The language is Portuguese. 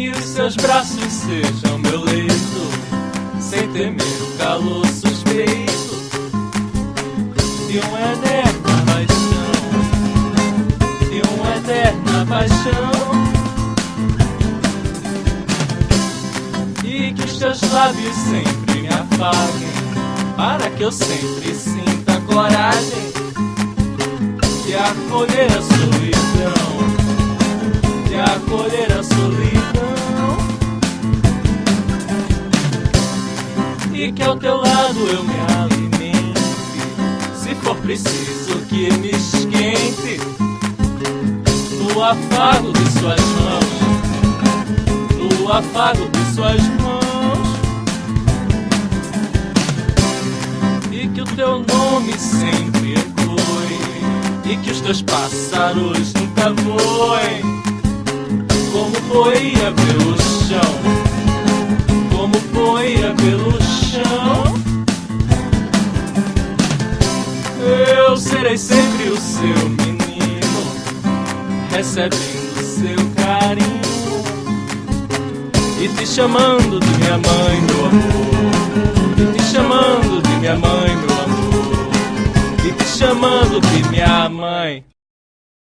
que os seus braços sejam meu leito, sem temer o calor suspeito de uma eterna paixão, de uma eterna paixão. E que os lábios sempre me afaguem, para que eu sempre sinta coragem de acolher a solidão, E que ao teu lado eu me alimente, se for preciso que me esquente, no afago de suas mãos, no afago de suas mãos. E que o teu nome sempre ecoe, e que os teus pássaros nunca voem, como poeira pelo serei sempre o seu menino, recebendo seu carinho e te chamando de minha mãe, meu amor. E te chamando de minha mãe, meu amor. E te chamando de minha mãe.